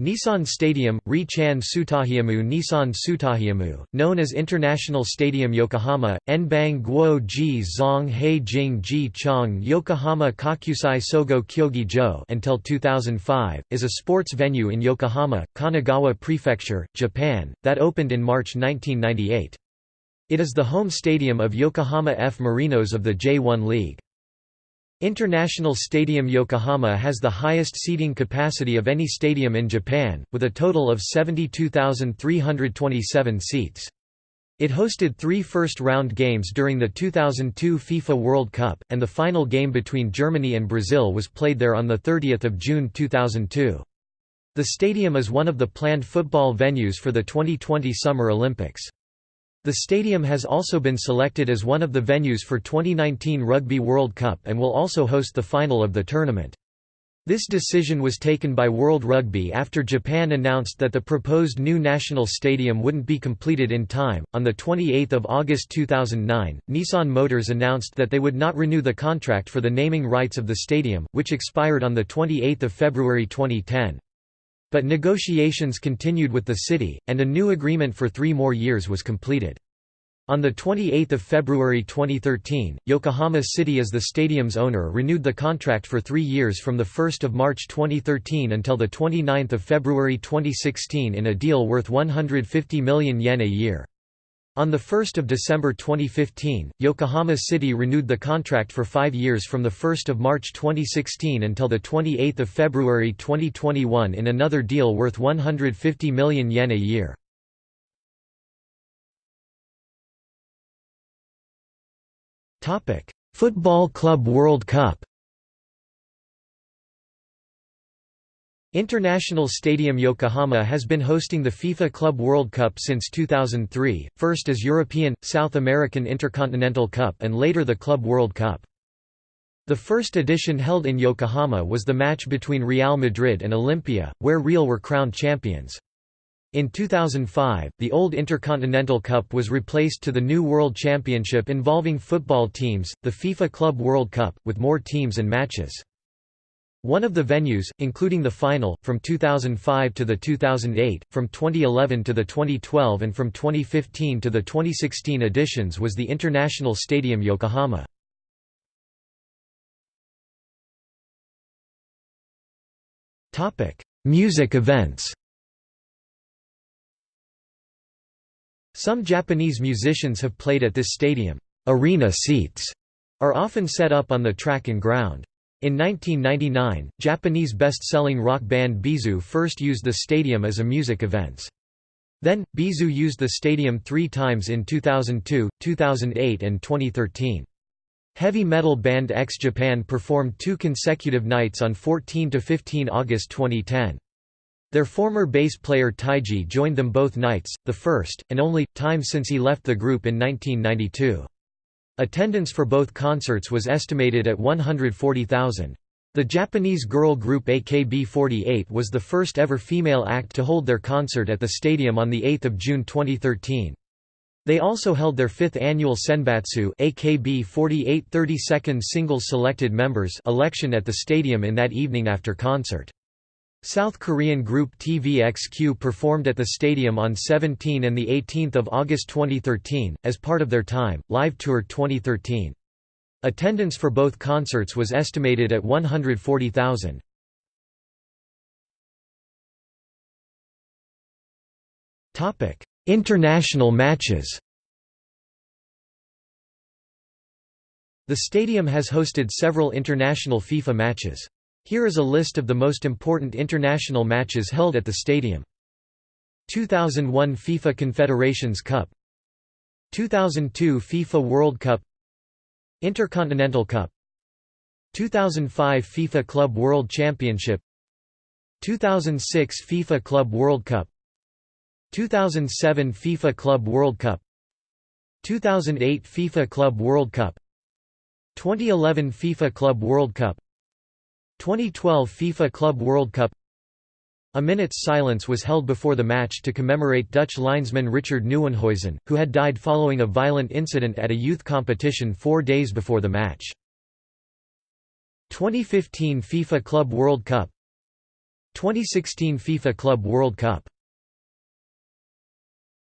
Nissan Stadium, Ri-chan Sutahiamu Nissan Sutahiamu, known as International Stadium Yokohama, Enbang Guo Ji Zong He Jing Ji Chong Yokohama Kokusai Sogo Kyogi Jo until 2005, is a sports venue in Yokohama, Kanagawa Prefecture, Japan, that opened in March 1998. It is the home stadium of Yokohama F. Marinos of the J1 League. International Stadium Yokohama has the highest seating capacity of any stadium in Japan, with a total of 72,327 seats. It hosted three first-round games during the 2002 FIFA World Cup, and the final game between Germany and Brazil was played there on 30 June 2002. The stadium is one of the planned football venues for the 2020 Summer Olympics. The stadium has also been selected as one of the venues for 2019 Rugby World Cup and will also host the final of the tournament. This decision was taken by World Rugby after Japan announced that the proposed new national stadium wouldn't be completed in time. On the 28th of August 2009, Nissan Motors announced that they would not renew the contract for the naming rights of the stadium, which expired on the 28th of February 2010. But negotiations continued with the city, and a new agreement for three more years was completed. On 28 February 2013, Yokohama City as the stadium's owner renewed the contract for three years from 1 March 2013 until 29 February 2016 in a deal worth 150 million yen a year. On 1 December 2015, Yokohama City renewed the contract for five years from 1 March 2016 until 28 February 2021 in another deal worth 150 million yen a year. Football Club World Cup International Stadium Yokohama has been hosting the FIFA Club World Cup since 2003, first as European, South American Intercontinental Cup and later the Club World Cup. The first edition held in Yokohama was the match between Real Madrid and Olimpia, where Real were crowned champions. In 2005, the old Intercontinental Cup was replaced to the new World Championship involving football teams, the FIFA Club World Cup, with more teams and matches. One of the venues, including the final, from 2005 to the 2008, from 2011 to the 2012 and from 2015 to the 2016 editions was the International Stadium Yokohama. Music events Some Japanese musicians have played at this stadium. Arena seats are often set up on the track and ground. In 1999, Japanese best-selling rock band B'z first used the stadium as a music events. Then, B'z used the stadium three times in 2002, 2008 and 2013. Heavy metal band X Japan performed two consecutive nights on 14 to 15 August 2010. Their former bass player Taiji joined them both nights, the first, and only, time since he left the group in 1992. Attendance for both concerts was estimated at 140,000. The Japanese girl group AKB48 was the first ever female act to hold their concert at the stadium on 8 June 2013. They also held their fifth annual Senbatsu AKB48 32nd singles selected members election at the stadium in that evening after concert. South Korean group TVXQ performed at the stadium on 17 and 18 August 2013, as part of their Time, Live Tour 2013. Attendance for both concerts was estimated at 140,000. International matches The stadium has hosted several international FIFA matches. Here is a list of the most important international matches held at the stadium. 2001 FIFA Confederations Cup. 2002 FIFA World Cup. Intercontinental Cup. 2005 FIFA Club World Championship. 2006 FIFA Club World Cup. 2007 FIFA Club World Cup. 2008 FIFA Club World Cup. 2011 FIFA Club World Cup 2012 FIFA Club World Cup. A minute's silence was held before the match to commemorate Dutch linesman Richard Nieuwenhuizen, who had died following a violent incident at a youth competition four days before the match. 2015 FIFA Club World Cup. 2016 FIFA Club World Cup